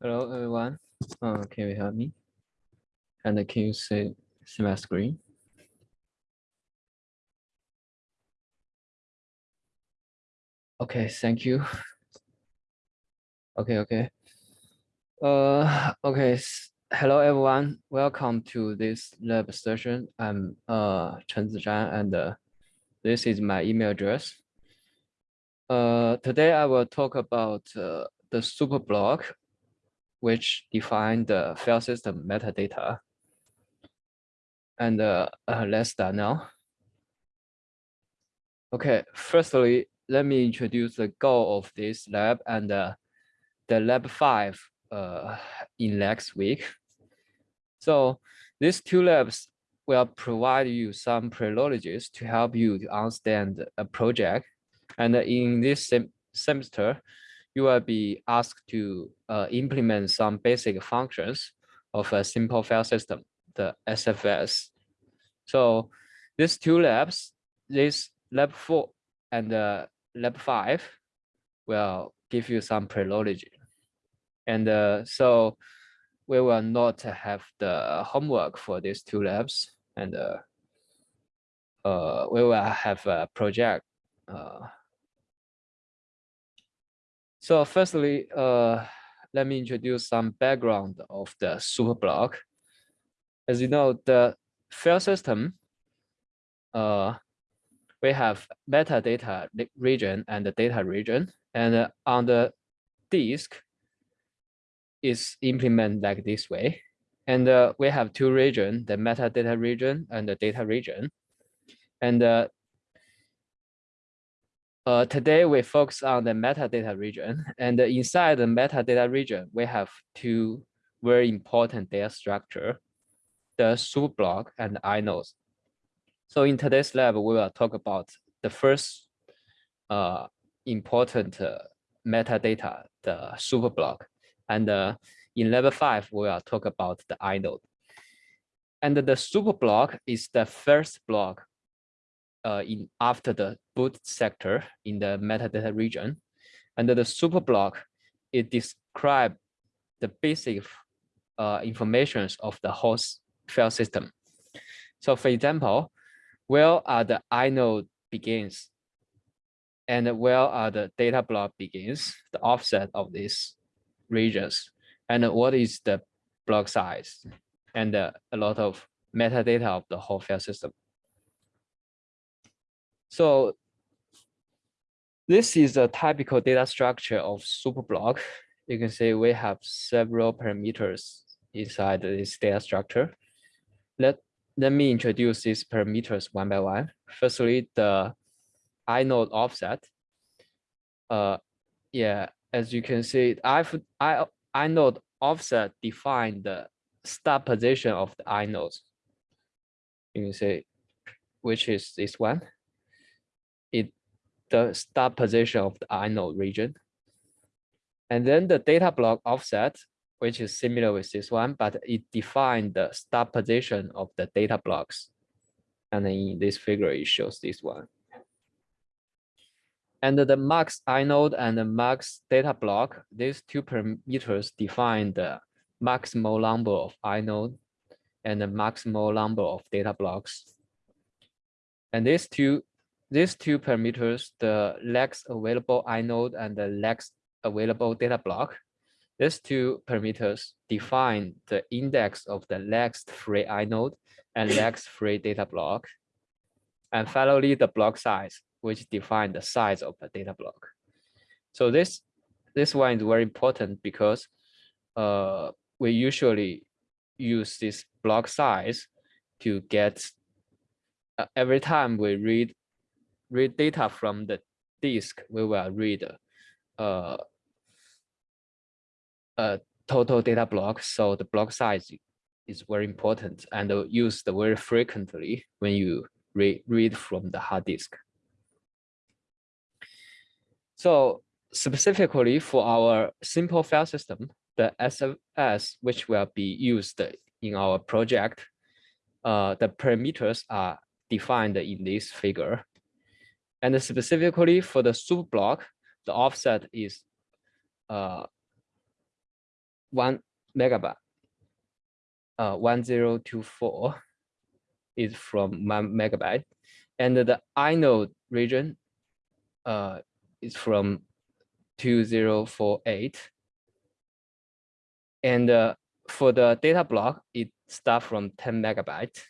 Hello, everyone. Uh, can you hear me? And can you see, see my screen? Okay, thank you. Okay, okay. Uh, okay. Hello, everyone. Welcome to this lab session. I'm uh, Chen Zizhan, and uh, this is my email address. Uh, today, I will talk about uh, the superblock which define the file system metadata. And uh, uh, let's start now. Okay, firstly, let me introduce the goal of this lab and uh, the lab five uh, in next week. So these two labs will provide you some privileges to help you to understand a project. And in this sem semester, you will be asked to uh, implement some basic functions of a simple file system, the SFS. So these two labs, this lab four and uh, lab five will give you some privilege. And uh, so we will not have the homework for these two labs and uh, uh, we will have a project uh, so firstly, uh, let me introduce some background of the superblock. As you know, the file system, uh, we have metadata region and the data region. And uh, on the disk is implemented like this way. And uh, we have two regions, the metadata region and the data region. And uh, uh, today we focus on the metadata region and inside the metadata region, we have two very important data structure, the superblock and inodes. So in today's lab, we will talk about the first uh, important uh, metadata, the superblock. And uh, in level five, we will talk about the inode. And the superblock is the first block uh, in after the boot sector in the metadata region. And the superblock, it describes the basic uh, informations of the host file system. So for example, where are the inode begins and where are the data block begins, the offset of these regions, and what is the block size, and uh, a lot of metadata of the whole file system. So this is a typical data structure of superblock. You can see we have several parameters inside this data structure. Let, let me introduce these parameters one by one. Firstly, the inode offset. Uh, yeah, as you can see, I've, I, inode offset define the start position of the inodes. You can see, which is this one it the start position of the inode region. And then the data block offset, which is similar with this one, but it defined the start position of the data blocks. And in this figure, it shows this one. And the max inode and the max data block, these two parameters define the maximal number of inode and the maximal number of data blocks. And these two these two parameters, the lex available inode and the lex available data block, these two parameters define the index of the lex free inode and lex free data block. And finally, the block size, which define the size of the data block. So this, this one is very important because uh, we usually use this block size to get uh, every time we read read data from the disk, we will read uh, a total data block. So the block size is very important and used very frequently when you read, read from the hard disk. So specifically for our simple file system, the SFS, which will be used in our project, uh, the parameters are defined in this figure. And specifically for the superblock, the offset is uh, one megabyte, uh, 1024 is from one megabyte. And the inode region uh, is from 2048. And uh, for the data block, it starts from 10 megabyte.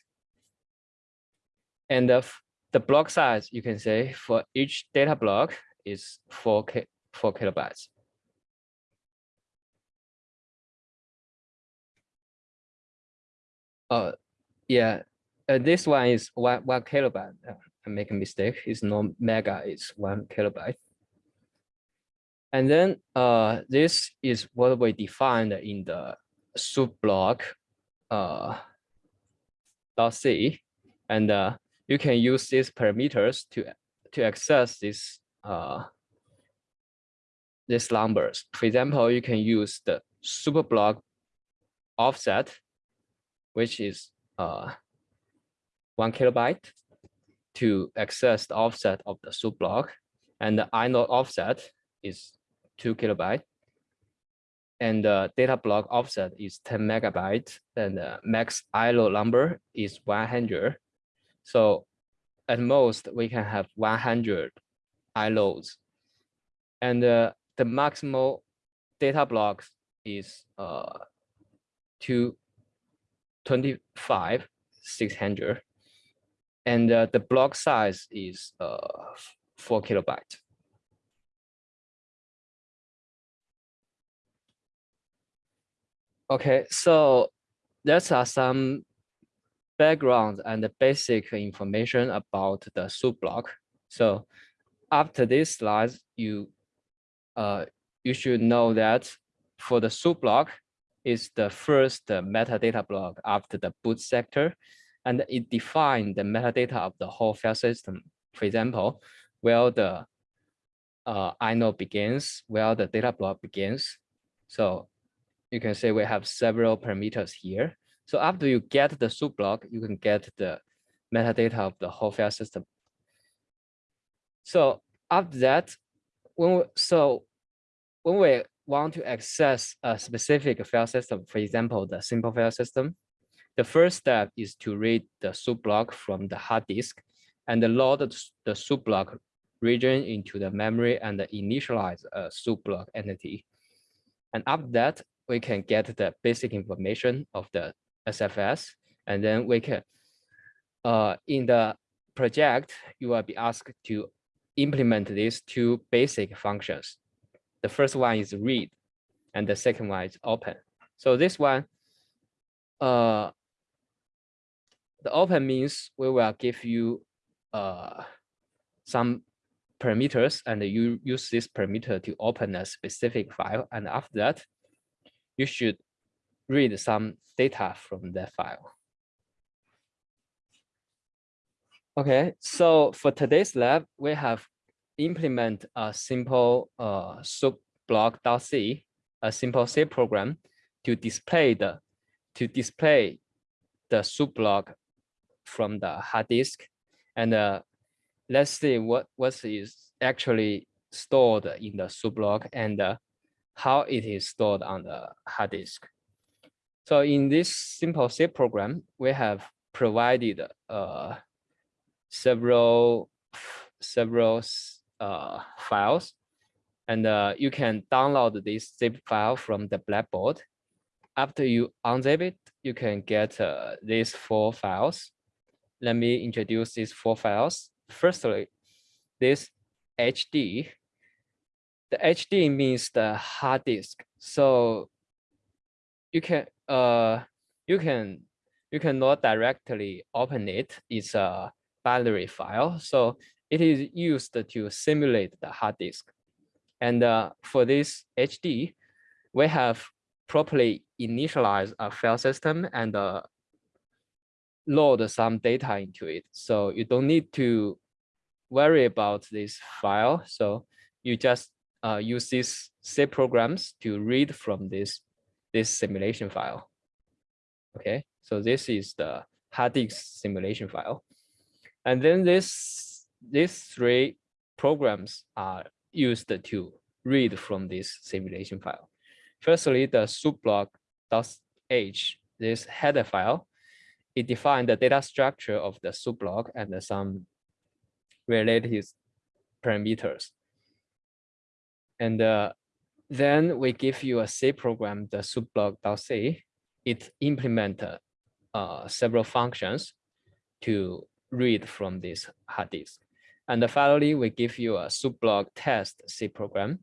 And the, the block size, you can say, for each data block is 4, K, 4 kilobytes. Uh, yeah, uh, this one is one, one kilobyte. Uh, I make a mistake. It's not mega, it's one kilobyte. And then uh, this is what we defined in the superblock uh, dot .c. And uh, you can use these parameters to, to access this uh, these numbers. For example, you can use the super block offset, which is uh, one kilobyte to access the offset of the superblock. And the inode offset is two kilobyte. And the data block offset is 10 megabyte. And the max inode number is 100. So at most, we can have 100 inodes. And uh, the maximal data blocks is uh, 225, 600 and uh, the block size is uh, four kilobyte. Okay, so that's are some background and the basic information about the superblock. So after this slide, you uh, you should know that for the superblock is the first metadata block after the boot sector and it defines the metadata of the whole file system. For example, where the uh, inode begins, where the data block begins. So you can say we have several parameters here. So after you get the superblock, you can get the metadata of the whole file system. So after that, when we, so when we want to access a specific file system, for example, the simple file system, the first step is to read the superblock from the hard disk and load the superblock region into the memory and initialize a superblock entity. And after that, we can get the basic information of the SFS, and then we can, uh, in the project, you will be asked to implement these two basic functions. The first one is read, and the second one is open. So this one, uh, the open means we will give you uh, some parameters and you use this parameter to open a specific file. And after that, you should read some data from that file. Okay, so for today's lab, we have implement a simple uh, soup block.c, a simple C program to display the to display the superblock from the hard disk. And uh, let's see what, what is actually stored in the superblock and uh, how it is stored on the hard disk. So in this simple C program, we have provided uh, several several uh, files, and uh, you can download this zip file from the Blackboard. After you unzip it, you can get uh, these four files let me introduce these four files. Firstly, this HD. The HD means the hard disk. So you can uh you can you cannot directly open it. It's a binary file. So it is used to simulate the hard disk. And uh, for this HD, we have properly initialized a file system and uh, load some data into it. So you don't need to worry about this file. So you just uh, use these C programs to read from this, this simulation file. Okay, so this is the hard simulation file. And then this, these three programs are used to read from this simulation file. Firstly, the superblock h, this header file, it defines the data structure of the superblock and some related parameters. And uh, then we give you a C program, the superblock.c. It implement uh, several functions to read from this hard disk. And finally, we give you a subblock test C program.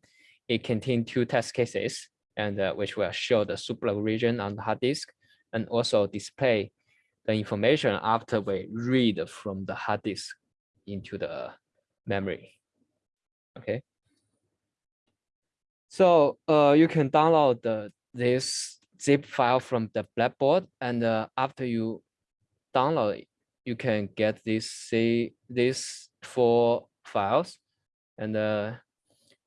It contains two test cases, and uh, which will show the subblock region on the hard disk, and also display the information after we read from the hard disk into the memory. Okay. So uh, you can download the, this zip file from the Blackboard, and uh, after you download it, you can get this see these four files, and uh,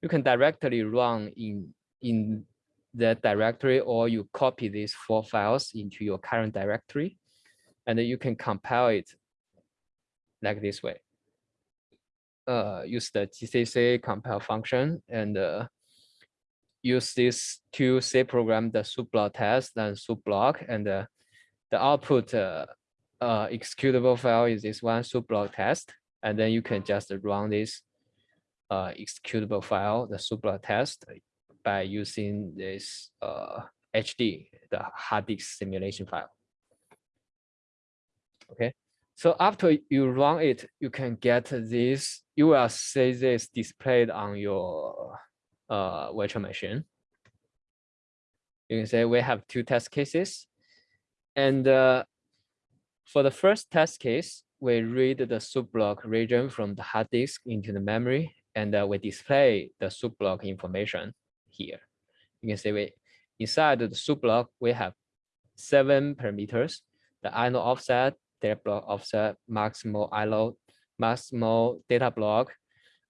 you can directly run in in the directory, or you copy these four files into your current directory, and you can compile it like this way. Uh, use the GCC compile function and uh, use this to C program the block test and superblock and uh, the output uh, uh, executable file is this one block test and then you can just run this uh, executable file the block test by using this uh, HD the hard disk simulation file. Okay, so after you run it, you can get this. You will see this displayed on your uh, virtual machine. You can say we have two test cases. And uh, for the first test case, we read the superblock region from the hard disk into the memory, and uh, we display the superblock information here. You can see we inside the superblock, we have seven parameters, the inode offset, data block offset, maximal inode, maximal data block,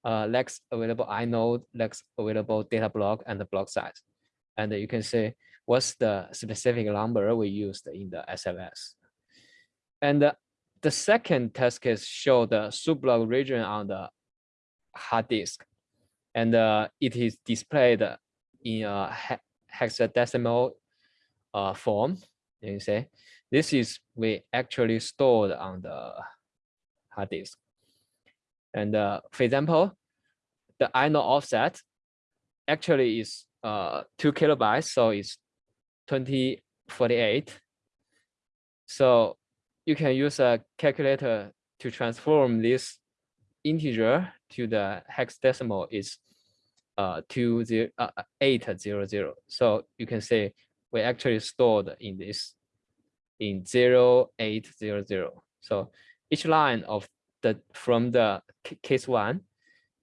uh, next available inode, next available data block, and the block size. And you can see what's the specific number we used in the SFS. And uh, the second test case show the superblock region on the hard disk. And uh, it is displayed in a hexadecimal uh, form. You can say this is we actually stored on the hard disk. And uh, for example, the inode offset actually is uh, two kilobytes, so it's 2048. So you can use a calculator to transform this integer to the hexadecimal is uh, two zero, uh, eight zero zero. So you can say we actually stored in this in zero eight zero zero. So each line of the from the case one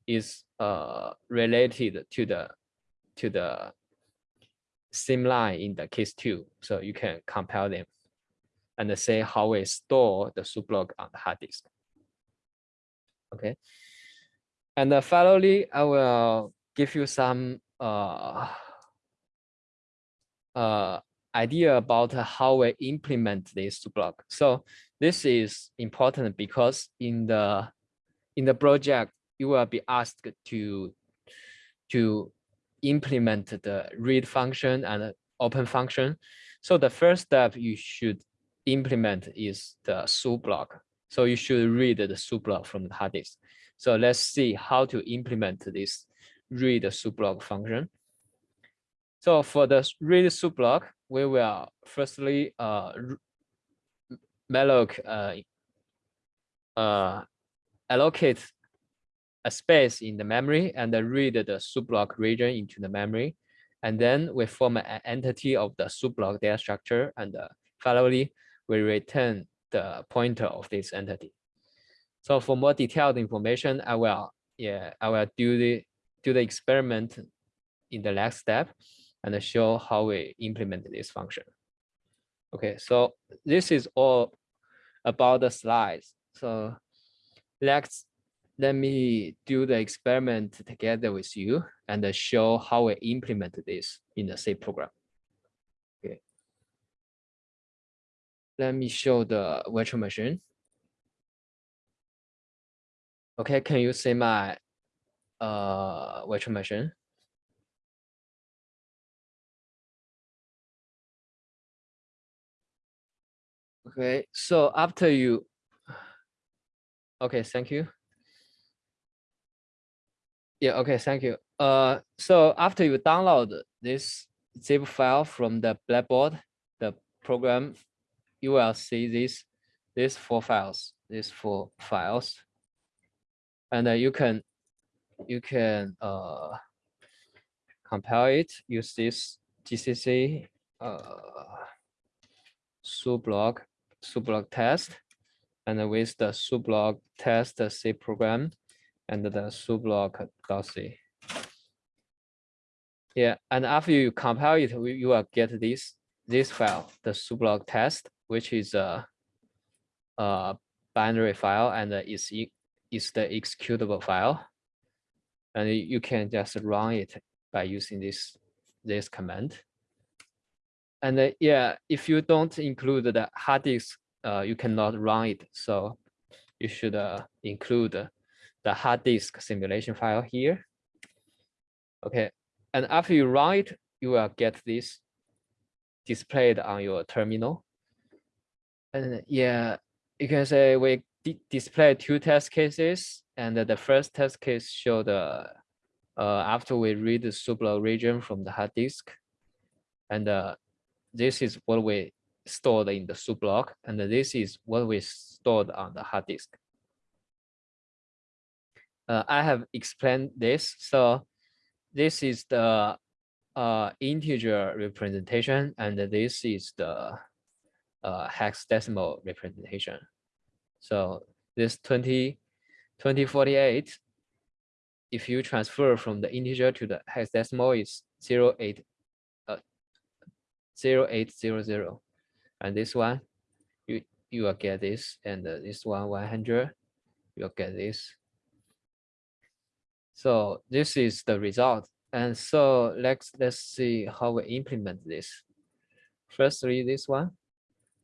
is uh, related to the to the same line in the case two. So you can compare them and say how we store the soup on the hard disk. Okay. And uh, finally, I will give you some uh, uh, idea about how we implement this soup. So this is important because in the in the project, you will be asked to to implement the read function and open function. So the first step you should implement is the superblock. So you should read the superblock from the hard disk. So let's see how to implement this read superblock function. So for the read superblock, we will firstly uh, malloc uh, uh, allocate a space in the memory and read the superblock region into the memory. And then we form an entity of the superblock data structure. And uh, finally, we return the pointer of this entity. So for more detailed information, I will yeah I will do the do the experiment in the next step and show how we implement this function. Okay, so this is all about the slides. So let's let me do the experiment together with you and show how we implement this in the C program. Okay. Let me show the virtual machine. Okay, can you see my uh, virtual machine? Okay, so after you, okay, thank you. Yeah, okay, thank you. Uh, so after you download this zip file from the Blackboard, the program, you will see this, these four files, these four files. And uh, you can, you can uh, compile it, use this GCC uh, superblock, superblock test, and with the superblock test C program and the superblock.c. Yeah, and after you compile it, you will get this this file, the superblock test, which is a, a binary file and is is the executable file, and you can just run it by using this this command. And uh, yeah, if you don't include the hard disk, uh, you cannot run it. So you should uh, include the hard disk simulation file here. Okay, and after you run it, you will get this displayed on your terminal. And yeah, you can say we display two test cases, and the first test case showed uh, after we read the superblock region from the hard disk, and uh, this is what we stored in the superblock, and this is what we stored on the hard disk uh, I have explained this. So this is the uh, integer representation, and this is the uh, hexadecimal representation. So this 20, 2048, if you transfer from the integer to the hexadecimal, is 0, 08, uh, 0800. And this one, you, you will get this, and uh, this one 100, you'll get this. So this is the result. And so let's let's see how we implement this. Firstly, this one,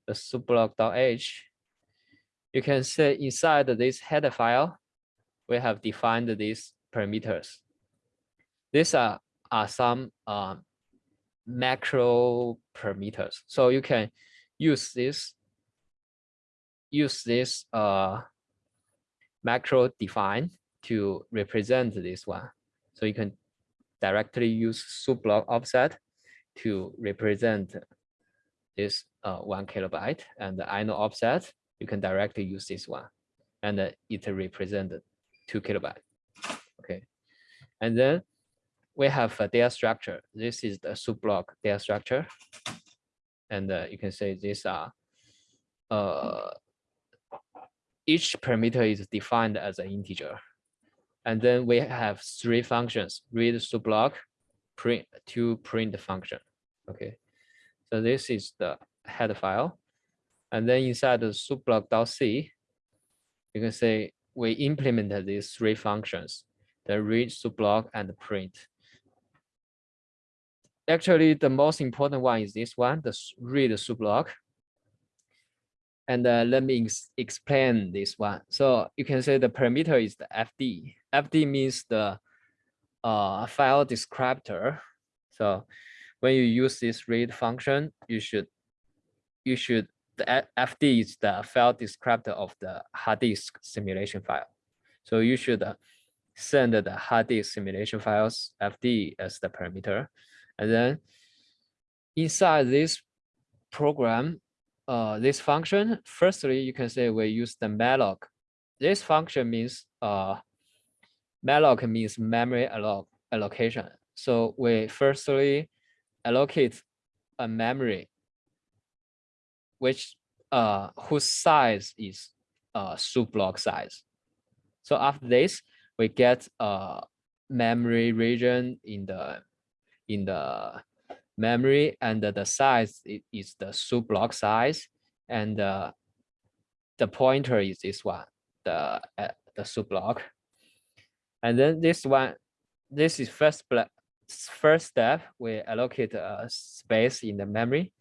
the superblock.h. You can see inside this header file, we have defined these parameters. These are, are some uh, macro parameters. So you can use this, use this uh, macro define to represent this one. So you can directly use superblock offset to represent this uh, one kilobyte and the inode offset, you can directly use this one and it represented two kilobyte. Okay. And then we have a data structure. This is the superblock data structure. And uh, you can say these are uh, each parameter is defined as an integer. And then we have three functions, read superblock, print to print function. Okay. So this is the head file. And then inside the superblock.c, you can say we implemented these three functions, the read, superblock, and print. Actually, the most important one is this one, the read superblock. And uh, let me ex explain this one. So you can say the parameter is the FD. FD means the uh, file descriptor. So when you use this read function, you should you should the FD is the file descriptor of the hard disk simulation file. So you should uh, send the hard disk simulation files FD as the parameter. And then inside this program, uh, this function, firstly, you can say we use the malloc. This function means uh, malloc means memory alloc allocation. So we firstly allocate a memory which uh, whose size is uh, block size. So after this, we get a memory region in the in the memory and the size is the sub block size and uh, the pointer is this one, the uh, the superblock. And then this one, this is first first step, we allocate a space in the memory.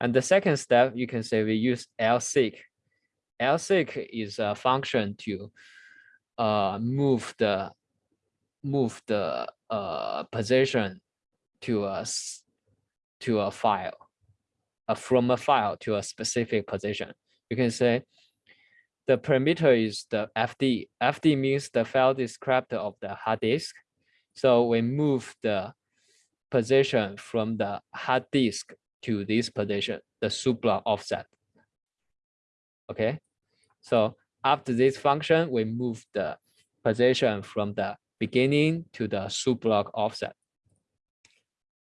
And the second step, you can say we use lseek. lseek is a function to uh, move the move the uh, position to a to a file, uh, from a file to a specific position. You can say the parameter is the FD. FD means the file descriptor of the hard disk. So we move the position from the hard disk to this position, the subblock offset. Okay, so after this function, we move the position from the beginning to the subblock offset.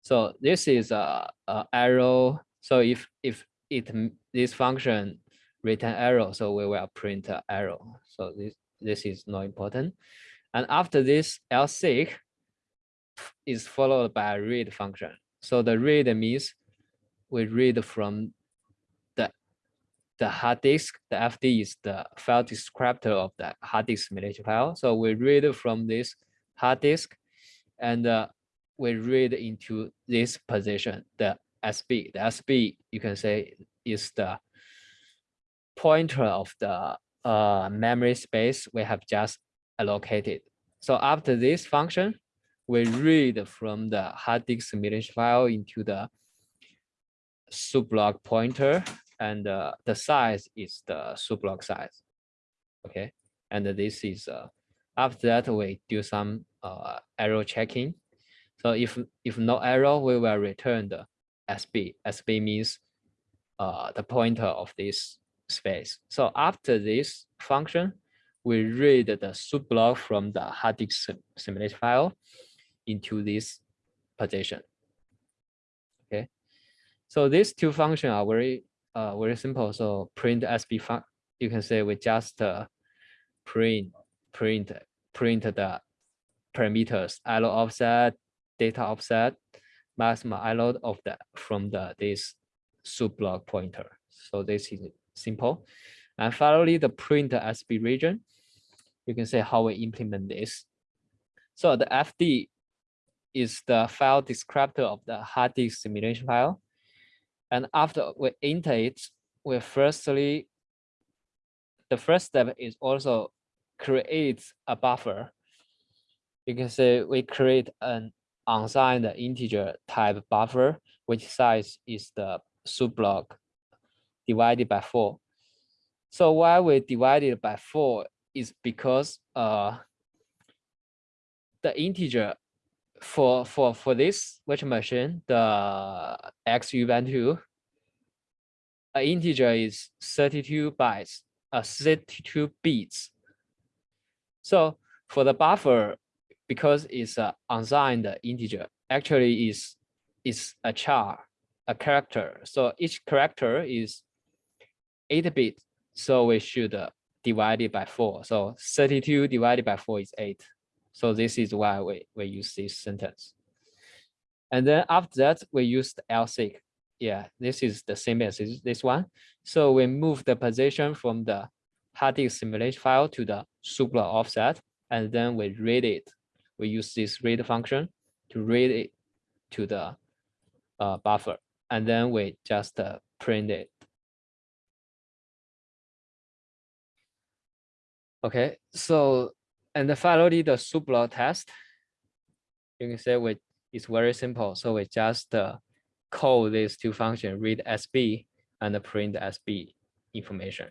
So this is a, a arrow. So if if it this function return arrow, so we will print arrow. So this this is not important. And after this lseek is followed by a read function. So the read means we read from the the hard disk. The FD is the file descriptor of the hard disk simulation file. So we read from this hard disk and uh, we read into this position, the SB. The SB, you can say, is the pointer of the uh, memory space we have just allocated. So after this function, we read from the hard disk simulation file into the subblock pointer, and uh, the size is the subblock size. Okay, and this is uh, after that we do some uh, error checking. So if if no error, we will return the SB. SB means uh, the pointer of this space. So after this function, we read the sub block from the hard disk simulation file into this position. Okay, so these two functions are very uh, very simple. So print SB fun you can say we just uh, print print print the parameters inode offset, data offset, maximum inode of the from the this sub block pointer. So this is simple. And finally, the print SB region. You can say how we implement this. So the FD is the file descriptor of the hard disk simulation file. And after we enter it, we firstly, the first step is also create a buffer. You can say we create an unsigned integer type buffer, which size is the subblock divided by four. So why we divided by four is because uh, the integer for for for this virtual machine, the XU2, an integer is 32 bytes, uh, 32 bits. So for the buffer, because it's an unsigned integer, actually is is a char, a character. So each character is 8 bit. So we should uh, divide it by 4. So 32 divided by 4 is 8. So this is why we, we use this sentence. And then after that, we use the lseek. Yeah, this is the same as this one. So we move the position from the hard disk simulation file to the subblock offset, and then we read it. We use this read function to read it to the uh, buffer, and then we just uh, print it. Okay, so and finally, the subblock test, you can say it's very simple. So we just uh, call these two functions, read SB and print SB information.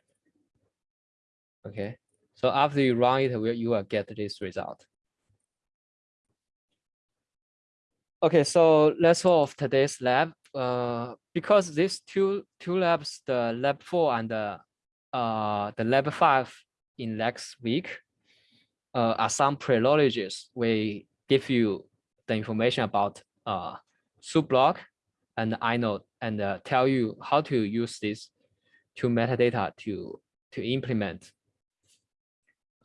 Okay, so after you run it, you will get this result. Okay, so let's off today's lab. Uh, because these two two labs, the lab four and the uh the lab five in next week, uh, are some privileges. We give you the information about uh, subblock and inode and uh, tell you how to use this to metadata to to implement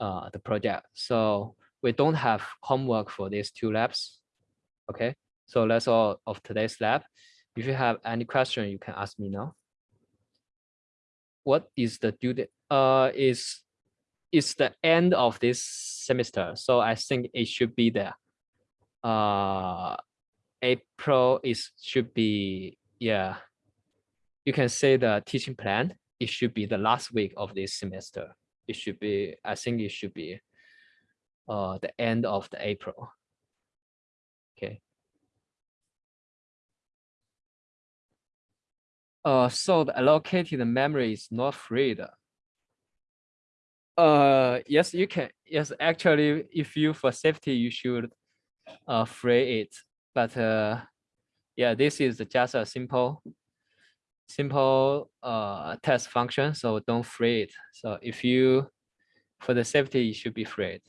uh, the project. So we don't have homework for these two labs. Okay, so that's all of today's lab. If you have any question, you can ask me now. What is the due date? Uh, is it's the end of this semester. So I think it should be there. Uh, April is should be, yeah. You can say the teaching plan, it should be the last week of this semester. It should be, I think it should be uh, the end of the April. Okay. Uh, so the allocated memory is not freed. Uh, yes, you can. Yes, actually, if you for safety, you should uh, free it. But uh, yeah, this is just a simple, simple uh, test function. So don't free it. So if you, for the safety, you should be freed.